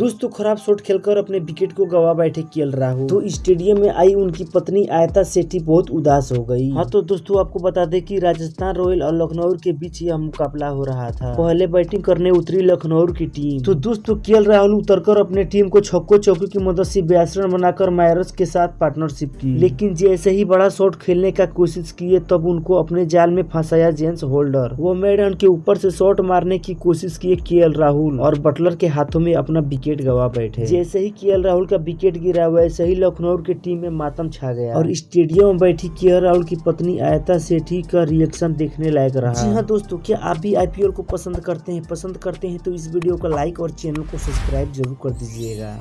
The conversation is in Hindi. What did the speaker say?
दोस्तों खराब शॉट खेलकर अपने विकेट को गवा बैठे केएल राहुल। तो स्टेडियम में आई उनकी पत्नी आयता सेठी बहुत उदास हो गई। हाँ तो दोस्तों, आपको बता दें कि राजस्थान रॉयल और लखनऊ के बीच यह मुकाबला हो रहा था। पहले बैटिंग करने उतरी लखनऊ की टीम। तो दोस्तों के राहुल उतरकर अपने टीम को छक्को चौकी की मदद से बयास रन बनाकर मायरस के साथ पार्टनरशिप की। लेकिन जैसे ही बड़ा शॉट खेलने का कोशिश किए, तब उनको अपने जाल में फंसाया जेम्स होल्डर। वो मैडन के ऊपर से शॉट मारने की कोशिश किए के राहुल और बटलर के हाथों में अपना विकेट गवा बैठे। जैसे ही के राहुल का विकेट गिरा वैसे ही लखनऊ की टीम में मातम छा गया। और स्टेडियम में बैठी के राहुल की पत्नी आयता सेठी का रिएक्शन देखने लायक रहा। जी हाँ दोस्तों क्या आप भी आईपीएल को पसंद करते हैं? पसंद करते हैं तो इस वीडियो को लाइक और चैनल को सब्सक्राइब ज़रूर कर दीजिएगा।